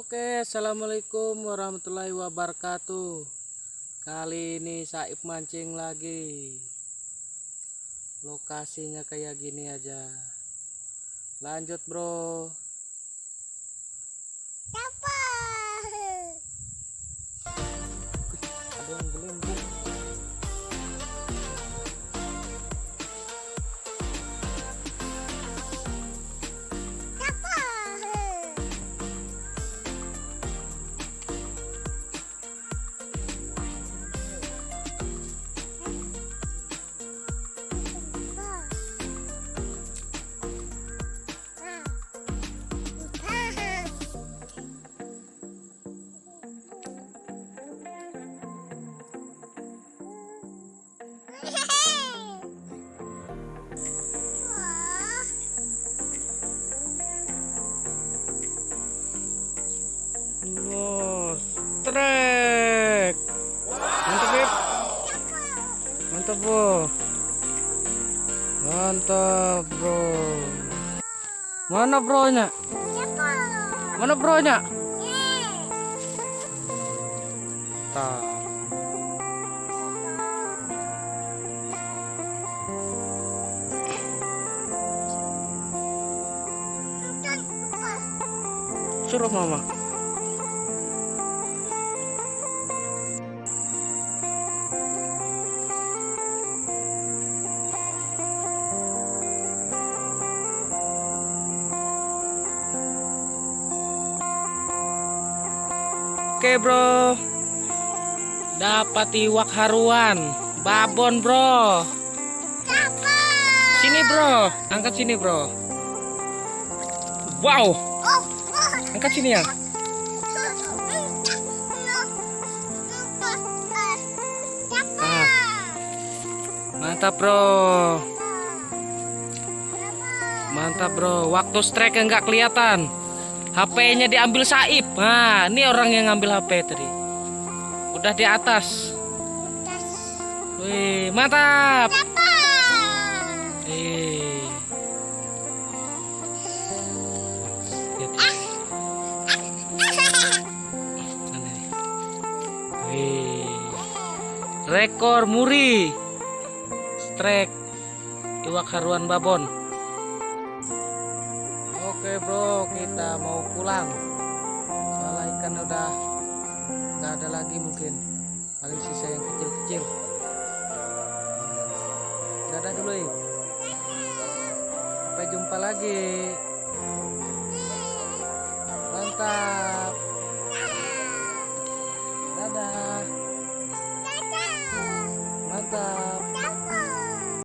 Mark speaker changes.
Speaker 1: Oke, assalamualaikum warahmatullahi wabarakatuh. Kali ini Saib mancing lagi. Lokasinya kayak gini aja. Lanjut, bro. Ada Los, trek. Mantap, Beb. Mantap, Bro. Mantap, Bro. Mana bronya? Mana bronya? Tak. Suruh mama. Oke bro. Dapat iwak haruan. Babon bro. Sini bro. Angkat sini bro. Wow Angkat sini ya Ah. Mantap bro. Mantap bro. Waktu strike nggak kelihatan. HP-nya diambil Saib. Nah ini orang yang ngambil HP tadi. Udah di atas. Wih mantap. Eh. Rekor muri. Strike iwak haruan babon. Oke bro, kita mau pulang. Soalnya ikan udah nggak ada lagi mungkin. Paling sisa yang kecil-kecil. Dadah dulu ya. Sampai jumpa lagi. Mantap. Dadah. Mantap.